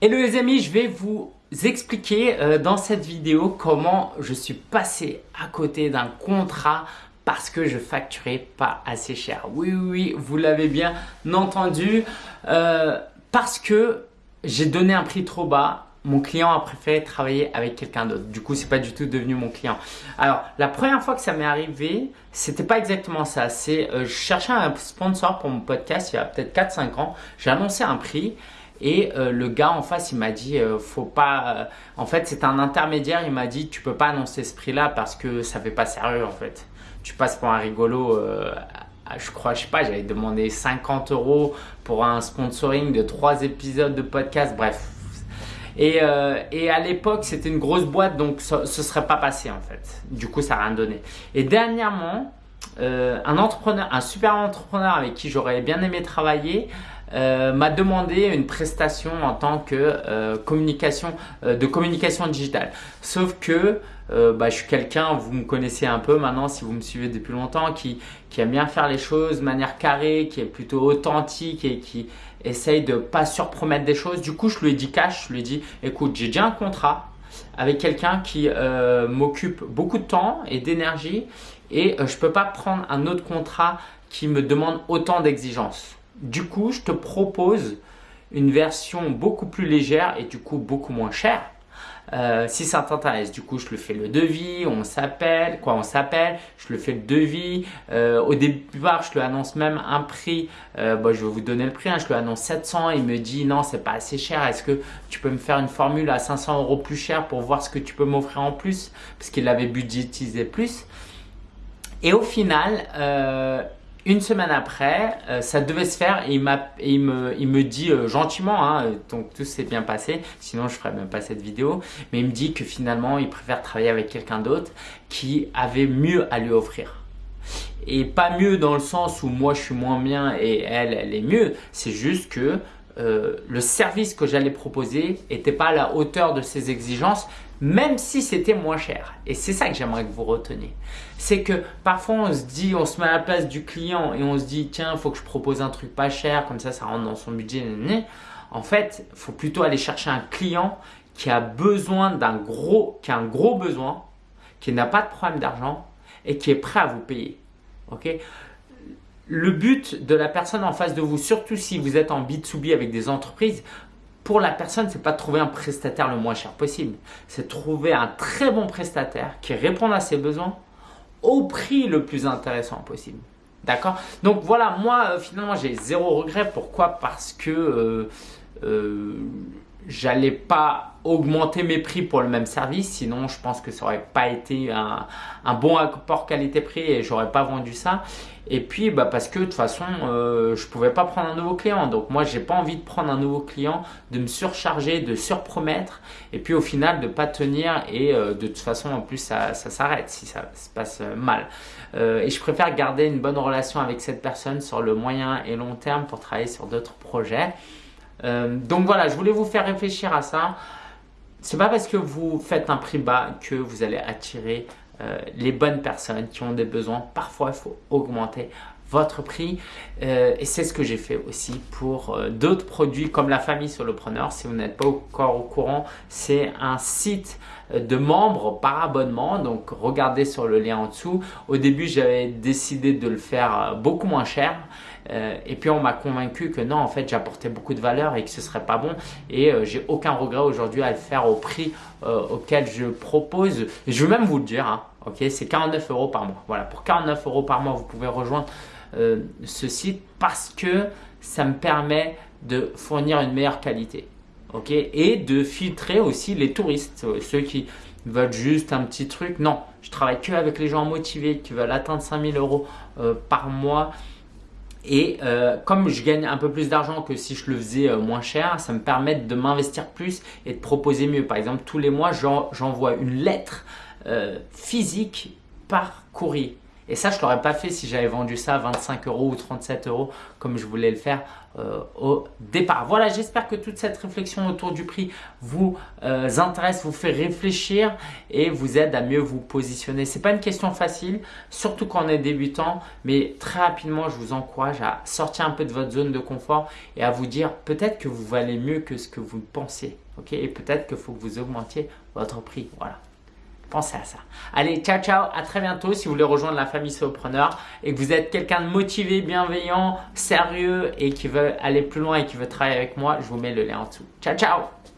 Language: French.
Hello les amis, je vais vous expliquer euh, dans cette vidéo comment je suis passé à côté d'un contrat parce que je facturais pas assez cher. Oui, oui, oui vous l'avez bien entendu. Euh, parce que j'ai donné un prix trop bas mon client a préféré travailler avec quelqu'un d'autre. Du coup, c'est pas du tout devenu mon client. Alors, la première fois que ça m'est arrivé, c'était pas exactement ça. C'est euh, je cherchais un sponsor pour mon podcast il y a peut-être 4-5 ans. J'ai annoncé un prix et euh, le gars en face, il m'a dit, euh, faut pas. en fait, c'est un intermédiaire. Il m'a dit, tu peux pas annoncer ce prix-là parce que ça fait pas sérieux en fait. Tu passes pour un rigolo. je crois, je sais pas, j'avais demandé 50 euros pour un sponsoring de 3 épisodes de podcast. Bref, euh, et, à l'époque, c'était une grosse boîte, donc ce ne serait pas passé en fait. Du coup, ça n'a rien donné. Et dernièrement, euh, un entrepreneur, un super entrepreneur avec qui j'aurais bien aimé travailler, euh, m'a demandé une prestation en tant que communication de communication digitale. Sauf que bah, je suis quelqu'un, vous me connaissez un peu maintenant si vous me suivez depuis longtemps, qui, qui aime bien faire les choses de manière carrée, qui est plutôt authentique et qui essaye de pas surpromettre des choses. Du coup, je lui ai dit cash, je lui ai dit écoute, j'ai déjà un contrat avec quelqu'un qui euh, m'occupe beaucoup de temps et d'énergie et euh, je peux pas prendre un autre contrat qui me demande autant d'exigences. Du coup, je te propose une version beaucoup plus légère et du coup beaucoup moins chère euh, si ça t'intéresse, du coup, je le fais le devis, on s'appelle, quoi, on s'appelle, je le fais le devis. Euh, au départ, je lui annonce même un prix. Euh, bon, je vais vous donner le prix. Hein, je lui annonce 700. Il me dit non, c'est pas assez cher. Est-ce que tu peux me faire une formule à 500 euros plus cher pour voir ce que tu peux m'offrir en plus? Parce qu'il avait budgétisé plus. Et au final, une semaine après, euh, ça devait se faire et il, me, dit euh, gentiment, hein, donc tout s'est bien passé, sinon je ferais même pas cette vidéo, mais il me dit que finalement il préfère travailler avec quelqu'un d'autre qui avait mieux à lui offrir. Et pas mieux dans le sens où moi je suis moins bien et elle, elle est mieux, c'est juste que euh, le service que j'allais proposer n'était pas à la hauteur de ses exigences, même si c'était moins cher. Et c'est ça que j'aimerais que vous reteniez. C'est que parfois on se dit, on se met à la place du client et on se dit, tiens, il faut que je propose un truc pas cher, comme ça, ça rentre dans son budget. En fait, il faut plutôt aller chercher un client qui a besoin d'un gros, qui a un gros besoin, qui n'a pas de problème d'argent et qui est prêt à vous payer. Ok? Le but de la personne en face de vous, surtout si vous êtes en B2B avec des entreprises, pour la personne, c'est pas de trouver un prestataire le moins cher possible. C'est trouver un très bon prestataire qui répond à ses besoins au prix le plus intéressant possible. D'accord? Donc voilà, moi euh, finalement j'ai zéro regret. Pourquoi? Parce que euh, euh, j'allais pas augmenter mes prix pour le même service, sinon je pense que ça aurait pas été un, bon apport qualité-prix et j'aurais pas vendu ça. Et puis bah parce que de toute façon euh, je pouvais pas prendre un nouveau client, donc moi j'ai pas envie de prendre un nouveau client, de me surcharger, de surpromettre et puis au final de pas tenir et euh, de toute façon en plus ça, ça s'arrête si ça se passe mal. Euh, et je préfère garder une bonne relation avec cette personne sur le moyen et long terme pour travailler sur d'autres projets. Euh, donc voilà, je voulais vous faire réfléchir à ça. C'est pas parce que vous faites un prix bas que vous allez attirer euh, les bonnes personnes qui ont des besoins. Parfois, il faut augmenter votre prix euh, et c'est ce que j'ai fait aussi pour d'autres produits comme la famille solopreneur. Si vous n'êtes pas encore au courant, c'est un site de membres par abonnement. Donc, regardez sur le lien en dessous. Au début, j'avais décidé de le faire beaucoup moins cher. Euh, et puis on m'a convaincu que non, en fait, j'apportais beaucoup de valeur et que ce serait pas bon. Et euh, j'ai aucun regret aujourd'hui à le faire au prix euh, auquel je propose. je vais même vous le dire, hein, ok, c'est 49 euros par mois. Voilà, pour 49 euros par mois, vous pouvez rejoindre ce site parce que ça me permet de fournir une meilleure qualité. Ok, et de filtrer aussi les touristes, ceux qui veulent juste un petit truc. Non, je travaille que avec les gens motivés qui veulent atteindre 5000 euros par mois et euh, comme je gagne un peu plus d'argent que si je le faisais euh, moins cher, ça me permet de m'investir plus et de proposer mieux. Par exemple, tous les mois, j'envoie une lettre euh, physique par courrier. Et ça, je ne l'aurais pas fait si j'avais vendu ça à 25 euros ou 37 euros comme je voulais le faire euh, au départ. Voilà, j'espère que toute cette réflexion autour du prix vous euh, intéresse, vous fait réfléchir et vous aide à mieux vous positionner. Ce n'est pas une question facile, surtout quand on est débutant, mais très rapidement, je vous encourage à sortir un peu de votre zone de confort et à vous dire peut-être que vous valez mieux que ce que vous pensez. et peut-être qu'il faut que vous augmentiez votre prix. Voilà. Pensez à ça. Allez, ciao, ciao. À très bientôt. Si vous voulez rejoindre la famille Solopreneur et que vous êtes quelqu'un de motivé, bienveillant, sérieux et qui veut aller plus loin et qui veut travailler avec moi, je vous mets le lien en dessous. Ciao, ciao